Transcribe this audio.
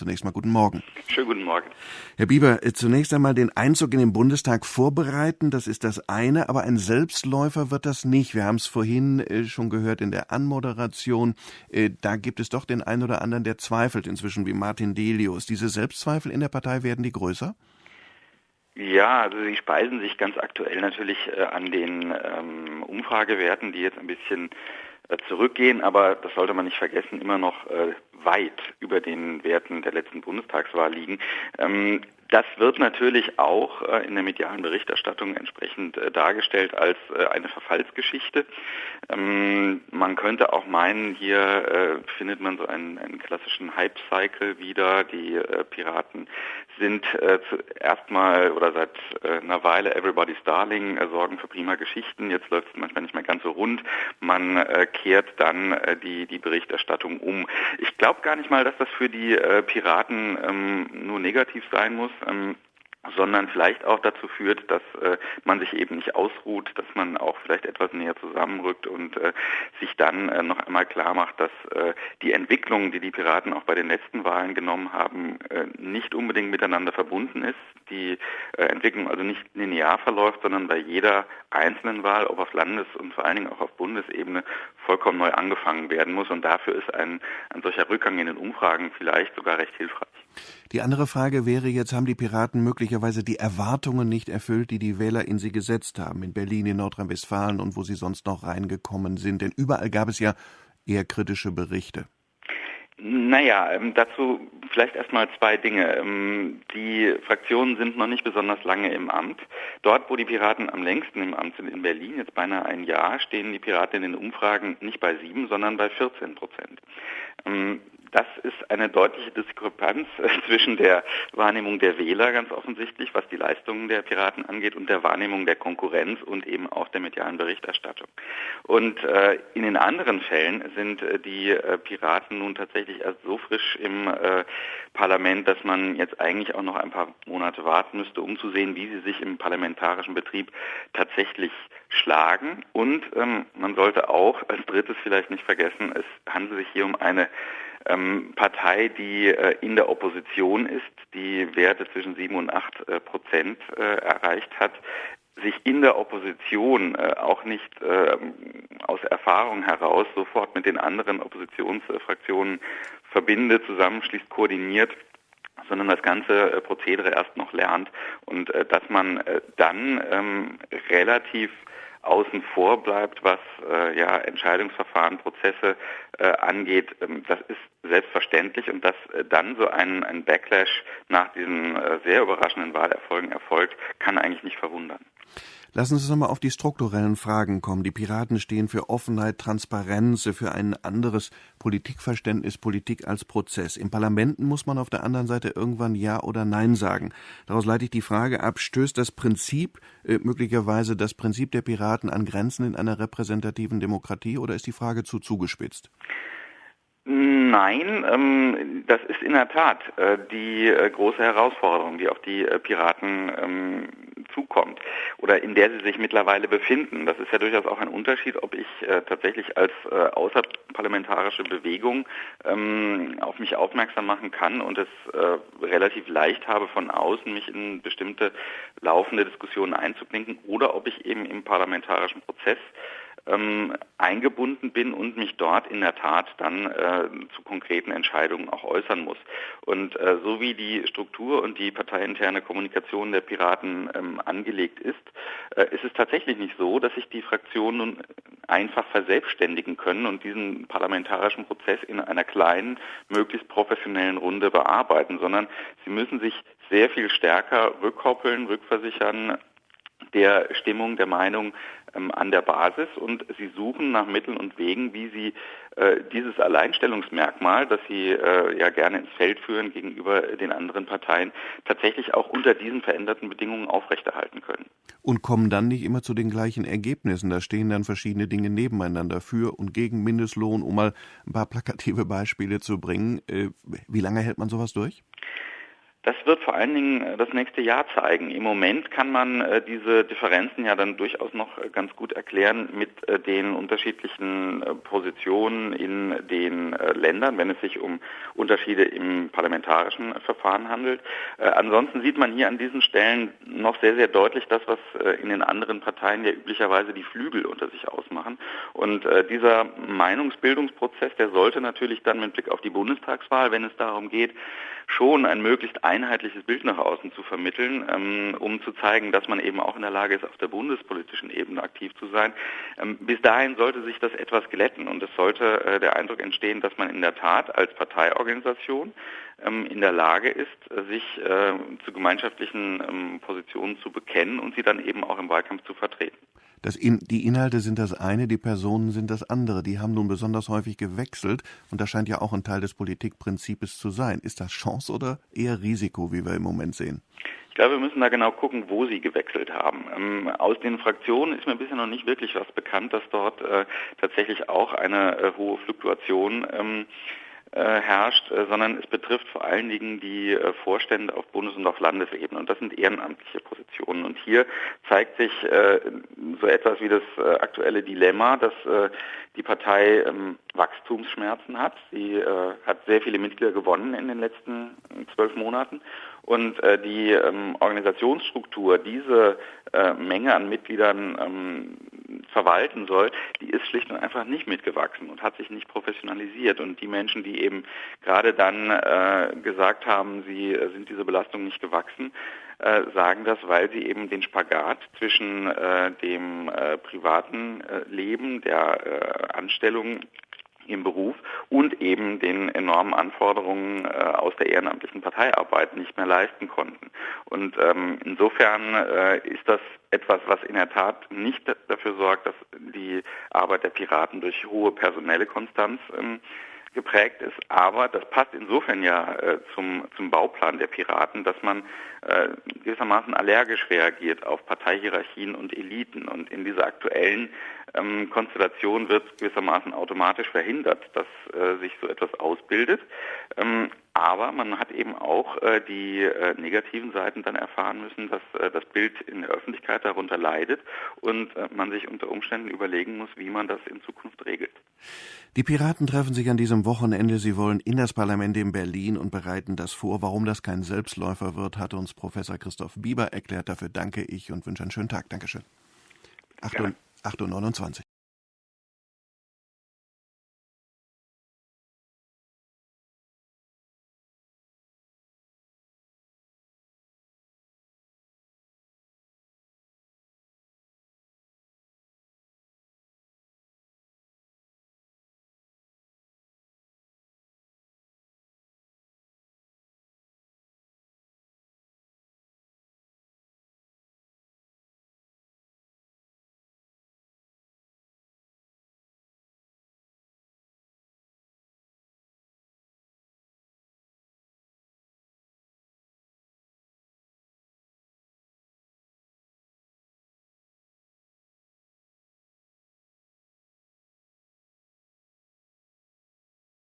Zunächst mal guten Morgen. Schönen guten Morgen. Herr Bieber, äh, zunächst einmal den Einzug in den Bundestag vorbereiten, das ist das eine, aber ein Selbstläufer wird das nicht. Wir haben es vorhin äh, schon gehört in der Anmoderation. Äh, da gibt es doch den einen oder anderen, der zweifelt inzwischen, wie Martin Delius. Diese Selbstzweifel in der Partei werden die größer? Ja, also sie speisen sich ganz aktuell natürlich an den ähm, Umfragewerten, die jetzt ein bisschen zurückgehen, aber das sollte man nicht vergessen, immer noch weit über den Werten der letzten Bundestagswahl liegen. Ähm, das wird natürlich auch äh, in der medialen Berichterstattung entsprechend äh, dargestellt als äh, eine Verfallsgeschichte. Ähm, man könnte auch meinen, hier äh, findet man so einen, einen klassischen Hype-Cycle wieder. Die äh, Piraten sind äh, erstmal oder seit einer Weile Everybody's Darling, sorgen für prima Geschichten. Jetzt läuft es manchmal nicht mehr ganz so rund. Man kehrt dann die, die Berichterstattung um. Ich glaube gar nicht mal, dass das für die Piraten ähm, nur negativ sein muss. Ähm, sondern vielleicht auch dazu führt, dass äh, man sich eben nicht ausruht, dass man auch vielleicht etwas näher zusammenrückt und äh, sich dann äh, noch einmal klar macht, dass äh, die Entwicklung, die die Piraten auch bei den letzten Wahlen genommen haben, äh, nicht unbedingt miteinander verbunden ist. Die äh, Entwicklung also nicht linear verläuft, sondern bei jeder einzelnen Wahl, ob auf Landes- und vor allen Dingen auch auf Bundesebene, vollkommen neu angefangen werden muss. Und dafür ist ein, ein solcher Rückgang in den Umfragen vielleicht sogar recht hilfreich. Die andere Frage wäre jetzt, haben die Piraten möglicherweise die Erwartungen nicht erfüllt, die die Wähler in sie gesetzt haben, in Berlin, in Nordrhein-Westfalen und wo sie sonst noch reingekommen sind? Denn überall gab es ja eher kritische Berichte. Naja, ähm, dazu vielleicht erstmal zwei Dinge. Ähm, die Fraktionen sind noch nicht besonders lange im Amt. Dort, wo die Piraten am längsten im Amt sind, in Berlin, jetzt beinahe ein Jahr, stehen die Piraten in den Umfragen nicht bei sieben, sondern bei 14 Prozent. Ähm, das ist eine deutliche Diskrepanz äh, zwischen der Wahrnehmung der Wähler ganz offensichtlich, was die Leistungen der Piraten angeht, und der Wahrnehmung der Konkurrenz und eben auch der medialen Berichterstattung. Und äh, in den anderen Fällen sind äh, die äh, Piraten nun tatsächlich erst so frisch im äh, Parlament, dass man jetzt eigentlich auch noch ein paar Monate warten müsste, um zu sehen, wie sie sich im parlamentarischen Betrieb tatsächlich schlagen. Und ähm, man sollte auch als drittes vielleicht nicht vergessen, es handelt sich hier um eine ähm, Partei, die äh, in der Opposition ist, die Werte zwischen sieben und acht äh, Prozent äh, erreicht hat, sich in der Opposition äh, auch nicht äh, aus Erfahrung heraus sofort mit den anderen Oppositionsfraktionen verbindet, zusammenschließt, koordiniert sondern das ganze äh, Prozedere erst noch lernt. Und äh, dass man äh, dann ähm, relativ außen vor bleibt, was äh, ja Entscheidungsverfahren, Prozesse äh, angeht, ähm, das ist selbstverständlich und dass äh, dann so ein, ein Backlash nach diesen äh, sehr überraschenden Wahlerfolgen erfolgt, kann eigentlich nicht verwundern. Lassen Sie uns nochmal auf die strukturellen Fragen kommen. Die Piraten stehen für Offenheit, Transparenz, für ein anderes Politikverständnis, Politik als Prozess. Im Parlamenten muss man auf der anderen Seite irgendwann Ja oder Nein sagen. Daraus leite ich die Frage ab, stößt das Prinzip, äh, möglicherweise das Prinzip der Piraten an Grenzen in einer repräsentativen Demokratie oder ist die Frage zu zugespitzt? Nein, ähm, das ist in der Tat äh, die äh, große Herausforderung, die auf die äh, Piraten ähm, zukommt oder in der sie sich mittlerweile befinden. Das ist ja durchaus auch ein Unterschied, ob ich äh, tatsächlich als äh, außerparlamentarische Bewegung ähm, auf mich aufmerksam machen kann und es äh, relativ leicht habe, von außen mich in bestimmte laufende Diskussionen einzuklinken oder ob ich eben im parlamentarischen Prozess ähm, eingebunden bin und mich dort in der Tat dann äh, zu konkreten Entscheidungen auch äußern muss. Und äh, so wie die Struktur und die parteiinterne Kommunikation der Piraten ähm, angelegt ist, äh, ist es tatsächlich nicht so, dass sich die Fraktionen nun einfach verselbstständigen können und diesen parlamentarischen Prozess in einer kleinen, möglichst professionellen Runde bearbeiten, sondern sie müssen sich sehr viel stärker rückkoppeln, rückversichern der Stimmung, der Meinung ähm, an der Basis und sie suchen nach Mitteln und Wegen, wie sie äh, dieses Alleinstellungsmerkmal, das sie äh, ja gerne ins Feld führen gegenüber den anderen Parteien, tatsächlich auch unter diesen veränderten Bedingungen aufrechterhalten können. Und kommen dann nicht immer zu den gleichen Ergebnissen. Da stehen dann verschiedene Dinge nebeneinander für und gegen Mindestlohn, um mal ein paar plakative Beispiele zu bringen. Äh, wie lange hält man sowas durch? Das wird vor allen Dingen äh, das nächste Jahr zeigen. Im Moment kann man äh, diese Differenzen ja dann durchaus noch äh, ganz gut erklären mit den unterschiedlichen Positionen in den Ländern, wenn es sich um Unterschiede im parlamentarischen Verfahren handelt. ansonsten sieht man hier an diesen Stellen noch sehr, sehr deutlich das, was in den anderen Parteien ja üblicherweise die Flügel unter sich ausmachen. Und dieser Meinungsbildungsprozess, der sollte natürlich dann mit Blick auf die Bundestagswahl, wenn es darum geht, schon ein möglichst einheitliches Bild nach außen zu vermitteln, ähm, um zu zeigen, dass man eben auch in der Lage ist, auf der bundespolitischen Ebene aktiv zu sein. Ähm, bis dahin sollte sich das etwas glätten und es sollte äh, der Eindruck entstehen, dass man in der Tat als Parteiorganisation ähm, in der Lage ist, äh, sich äh, zu gemeinschaftlichen ähm, Positionen zu bekennen und sie dann eben auch im Wahlkampf zu vertreten. Das in, die Inhalte sind das eine, die Personen sind das andere. Die haben nun besonders häufig gewechselt und das scheint ja auch ein Teil des Politikprinzips zu sein. Ist das Chance oder eher Risiko, wie wir im Moment sehen? Ich glaube, wir müssen da genau gucken, wo sie gewechselt haben. Ähm, aus den Fraktionen ist mir bisher noch nicht wirklich was bekannt, dass dort äh, tatsächlich auch eine äh, hohe Fluktuation ähm, äh, herrscht, äh, sondern es betrifft vor allen Dingen die äh, Vorstände auf Bundes- und auf Landesebene. Und das sind ehrenamtliche Positionen. Und hier zeigt sich so etwas wie das aktuelle Dilemma, dass die Partei ähm, Wachstumsschmerzen hat. Sie hat sehr viele Mitglieder gewonnen in den letzten zwölf Monaten. Und die ähm, Organisationsstruktur, diese Menge an Mitgliedern ähm, verwalten soll, die ist schlicht und einfach nicht mitgewachsen und hat sich nicht professionalisiert. Und die Menschen, die eben gerade dann äh, gesagt haben, sie äh, sind dieser Belastung nicht gewachsen, äh, sagen das, weil sie eben den Spagat zwischen äh, dem äh, privaten Leben, der Anstellung im Beruf und eben den enormen Anforderungen äh, aus der ehrenamtlichen Parteiarbeit nicht mehr leisten konnten. Und ähm, insofern äh, ist das etwas, was in der Tat nicht dafür sorgt, dass die Arbeit der Piraten durch hohe personelle Konstanz ähm, geprägt ist. Aber das passt insofern ja äh, zum, zum Bauplan der Piraten, dass man äh, gewissermaßen allergisch reagiert auf Parteihierarchien und Eliten. Und in dieser aktuellen ähm, Konstellation wird gewissermaßen automatisch verhindert, dass äh, sich so etwas ausbildet. Ähm, aber man hat eben auch äh, die äh, negativen Seiten dann erfahren müssen, dass äh, das Bild in der Öffentlichkeit darunter leidet und äh, man sich unter Umständen überlegen muss, wie man das in Zukunft regelt. Die Piraten treffen sich an diesem Wochenende. Sie wollen in das Parlament in Berlin und bereiten das vor. Warum das kein Selbstläufer wird, hat uns Professor Christoph Bieber erklärt. Dafür danke ich und wünsche einen schönen Tag. Dankeschön. 8.29 Uhr.